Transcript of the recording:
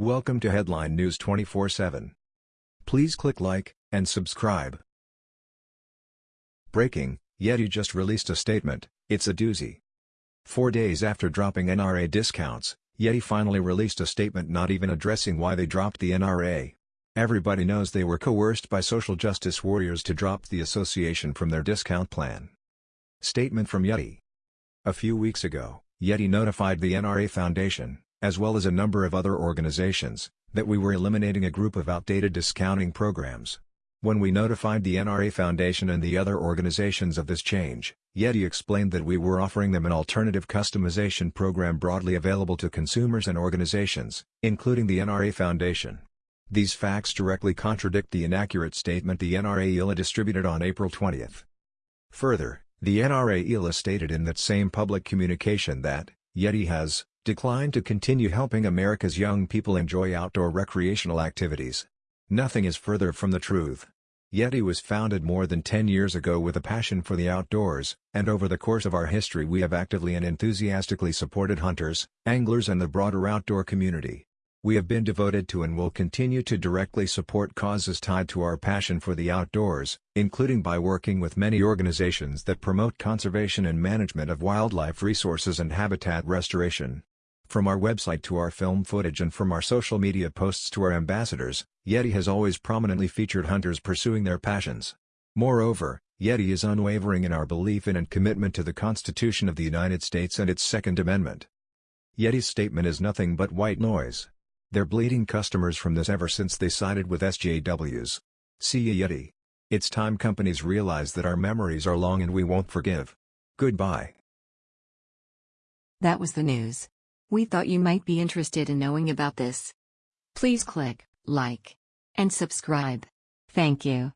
Welcome to Headline News 24/7. Please click like and subscribe. Breaking: Yeti just released a statement. It's a doozy. 4 days after dropping NRA discounts, Yeti finally released a statement not even addressing why they dropped the NRA. Everybody knows they were coerced by social justice warriors to drop the association from their discount plan. Statement from Yeti. A few weeks ago, Yeti notified the NRA Foundation, as well as a number of other organizations, that we were eliminating a group of outdated discounting programs. When we notified the NRA Foundation and the other organizations of this change, Yeti explained that we were offering them an alternative customization program broadly available to consumers and organizations, including the NRA Foundation. These facts directly contradict the inaccurate statement the NRA ILA distributed on April 20. Further, the NRA ILA stated in that same public communication that, Yeti has, declined to continue helping America's young people enjoy outdoor recreational activities. Nothing is further from the truth. Yeti was founded more than 10 years ago with a passion for the outdoors, and over the course of our history we have actively and enthusiastically supported hunters, anglers and the broader outdoor community. We have been devoted to and will continue to directly support causes tied to our passion for the outdoors, including by working with many organizations that promote conservation and management of wildlife resources and habitat restoration. From our website to our film footage and from our social media posts to our ambassadors, Yeti has always prominently featured hunters pursuing their passions. Moreover, Yeti is unwavering in our belief in and commitment to the Constitution of the United States and its Second Amendment. Yeti's statement is nothing but white noise. They're bleeding customers from this ever since they sided with SJWs. See ya Yeti. It's time companies realize that our memories are long and we won't forgive. Goodbye. That was the news. We thought you might be interested in knowing about this. Please click like and subscribe. Thank you.